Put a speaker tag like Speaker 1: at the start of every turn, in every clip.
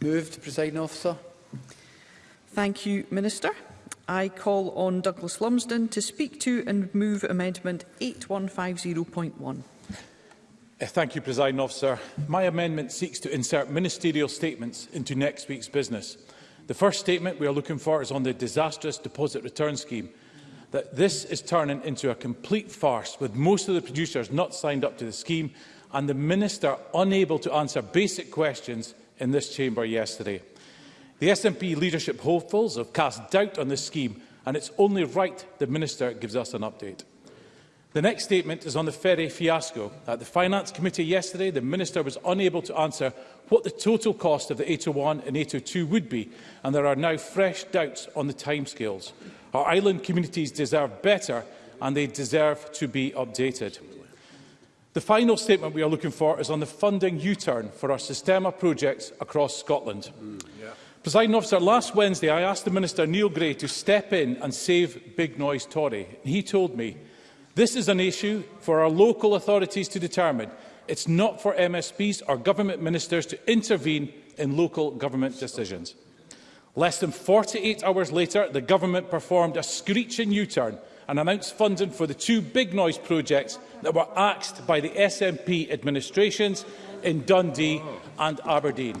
Speaker 1: Moved, Presiding Officer.
Speaker 2: Thank you, Minister. I call on Douglas Lumsden to speak to and move amendment 8150.1.
Speaker 3: Eh, thank you, President Officer. My amendment seeks to insert ministerial statements into next week's business. The first statement we are looking for is on the disastrous deposit return scheme. That this is turning into a complete farce, with most of the producers not signed up to the scheme and the Minister unable to answer basic questions in this chamber yesterday. The SNP leadership hopefuls have cast doubt on this scheme and it's only right the Minister gives us an update. The next statement is on the ferry fiasco. At the Finance Committee yesterday, the Minister was unable to answer what the total cost of the 801 and 802 would be, and there are now fresh doubts on the timescales. Our island communities deserve better, and they deserve to be updated. The final statement we are looking for is on the funding U-turn for our Sistema projects across Scotland. Mm. Presiding officer, last Wednesday I asked the Minister, Neil Gray, to step in and save Big Noise Tory. He told me, this is an issue for our local authorities to determine. It's not for MSPs or government ministers to intervene in local government decisions. Less than 48 hours later, the government performed a screeching U-turn and announced funding for the two big noise projects that were axed by the SNP administrations in Dundee and Aberdeen.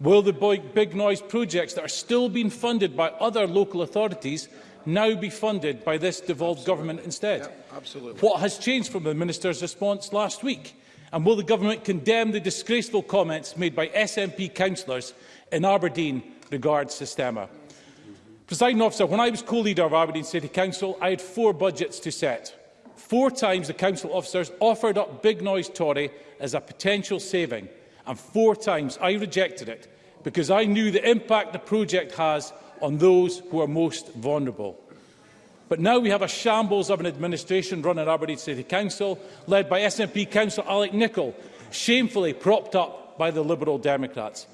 Speaker 3: Will the big noise projects that are still being funded by other local authorities now be funded by this devolved absolutely. government instead? Yeah, absolutely. What has changed from the Minister's response last week? And will the government condemn the disgraceful comments made by SNP councillors in Aberdeen regards Sistema? Presiding officer, when I was co-leader of Aberdeen City Council, I had four budgets to set. Four times the council officers offered up Big Noise Tory as a potential saving, and four times I rejected it because I knew the impact the project has on those who are most vulnerable. But now we have a shambles of an administration run at Aberdeen City Council, led by SNP councillor Alec Nicol, shamefully propped up by the Liberal Democrats.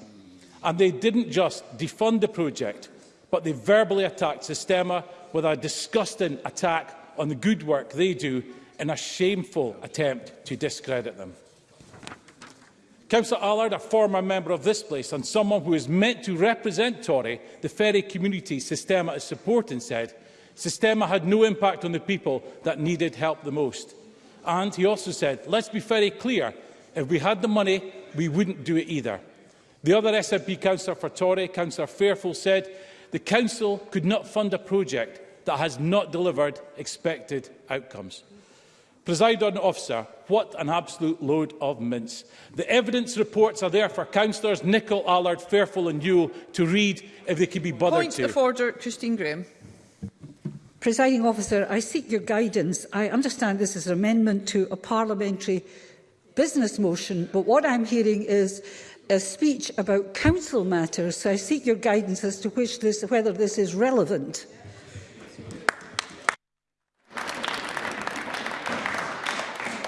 Speaker 3: And they didn't just defund the project, but they verbally attacked Sistema with a disgusting attack on the good work they do in a shameful attempt to discredit them. Councillor Allard, a former member of this place and someone who is meant to represent Tory, the ferry community Sistema is supporting, said, Sistema had no impact on the people that needed help the most. And he also said, let's be very clear, if we had the money, we wouldn't do it either. The other SNP councillor for Tory, Councillor Fairfull, said the council could not fund a project that has not delivered expected outcomes. Presiding officer, what an absolute load of mints. The evidence reports are there for councillors Nicholl, Allard, Fairfull and Yule to read if they can be bothered
Speaker 2: Point
Speaker 3: to.
Speaker 2: Point of order, Christine Graham.
Speaker 4: Presiding officer, I seek your guidance. I understand this is an amendment to a parliamentary business motion, but what I'm hearing is a speech about council matters, so I seek your guidance as to which this, whether this is relevant.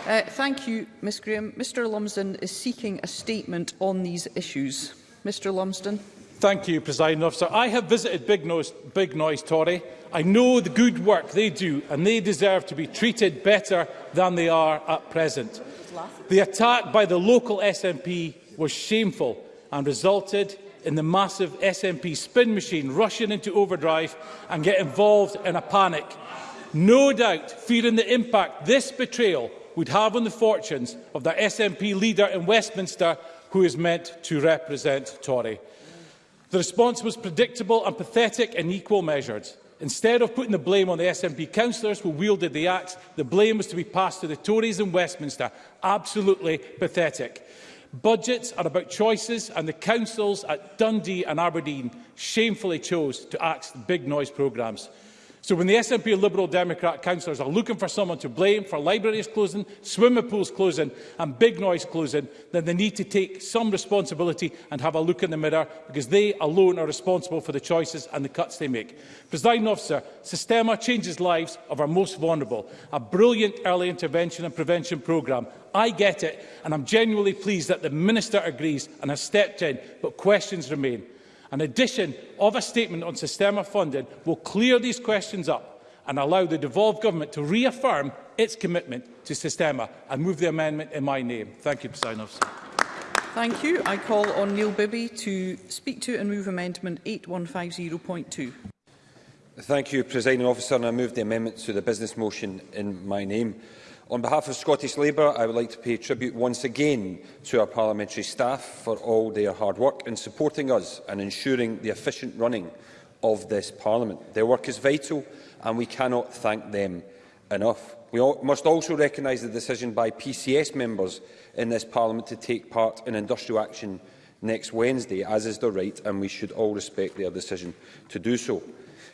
Speaker 2: Uh, thank you, Ms Graham. Mr Lumsden is seeking a statement on these issues. Mr Lumsden.
Speaker 3: Thank you, President Officer. I have visited Big Noise, Big Noise Tory. I know the good work they do, and they deserve to be treated better than they are at present. The attack by the local SNP was shameful and resulted in the massive SNP spin machine rushing into overdrive and get involved in a panic. No doubt, fearing the impact this betrayal would have on the fortunes of the SNP leader in Westminster who is meant to represent Tory. The response was predictable and pathetic and equal measured. Instead of putting the blame on the SNP councillors who wielded the axe, the blame was to be passed to the Tories in Westminster. Absolutely pathetic. Budgets are about choices, and the councils at Dundee and Aberdeen shamefully chose to axe big noise programmes. So when the SNP Liberal Democrat councillors are looking for someone to blame for libraries closing, swimming pools closing and big noise closing, then they need to take some responsibility and have a look in the mirror because they alone are responsible for the choices and the cuts they make. Presiding officer, Sistema changes lives of our most vulnerable. A brilliant early intervention and prevention programme. I get it and I'm genuinely pleased that the Minister agrees and has stepped in, but questions remain. An addition of a statement on Sistema funding will clear these questions up and allow the devolved government to reaffirm its commitment to Sistema. and move the amendment in my name. Thank you, President Officer.
Speaker 2: Thank you. I call on Neil Bibby to speak to and move amendment 8150.2.
Speaker 5: Thank you, Presiding Officer, and I move the amendment to the business motion in my name. On behalf of Scottish Labour, I would like to pay tribute once again to our parliamentary staff for all their hard work in supporting us and ensuring the efficient running of this Parliament. Their work is vital and we cannot thank them enough. We all, must also recognise the decision by PCS members in this Parliament to take part in industrial action next Wednesday, as is their right, and we should all respect their decision to do so.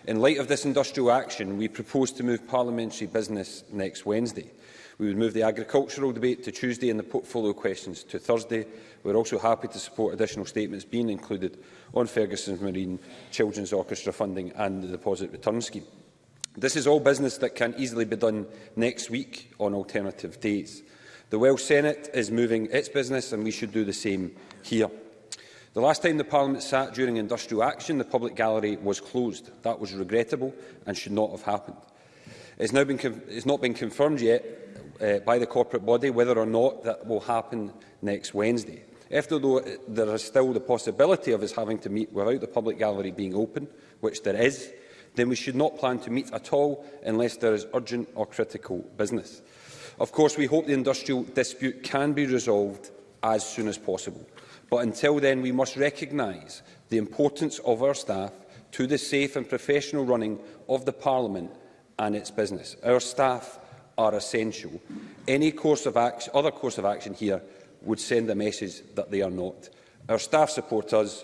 Speaker 5: In light of this industrial action, we propose to move parliamentary business next Wednesday. We would move the agricultural debate to Tuesday and the portfolio questions to Thursday. We are also happy to support additional statements being included on Ferguson's Marine Children's Orchestra funding and the deposit return scheme. This is all business that can easily be done next week on alternative days. The Welsh Senate is moving its business and we should do the same here. The last time the Parliament sat during industrial action, the public gallery was closed. That was regrettable and should not have happened. It's, now been it's not been confirmed yet uh, by the corporate body whether or not that will happen next Wednesday. After though there is still the possibility of us having to meet without the public gallery being open, which there is, then we should not plan to meet at all unless there is urgent or critical business. Of course, we hope the industrial dispute can be resolved as soon as possible. But until then, we must recognise the importance of our staff to the safe and professional running of the Parliament and its business. Our staff are essential. Any course of action, other course of action here would send a message that they are not. Our staff support us.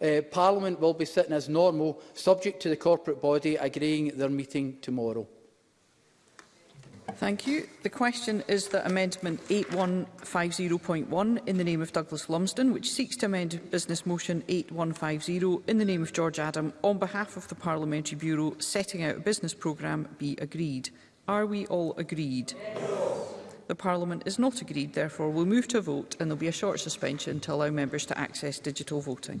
Speaker 1: uh, Parliament will be sitting as normal, subject to the corporate body agreeing their meeting tomorrow.
Speaker 2: Thank you. The question is that Amendment 8150.1 in the name of Douglas Lumsden, which seeks to amend Business Motion 8150 in the name of George Adam on behalf of the Parliamentary Bureau setting out a business programme, be agreed. Are we all agreed? The Parliament is not agreed, therefore we'll move to a vote and there'll be a short suspension to allow members to access digital voting.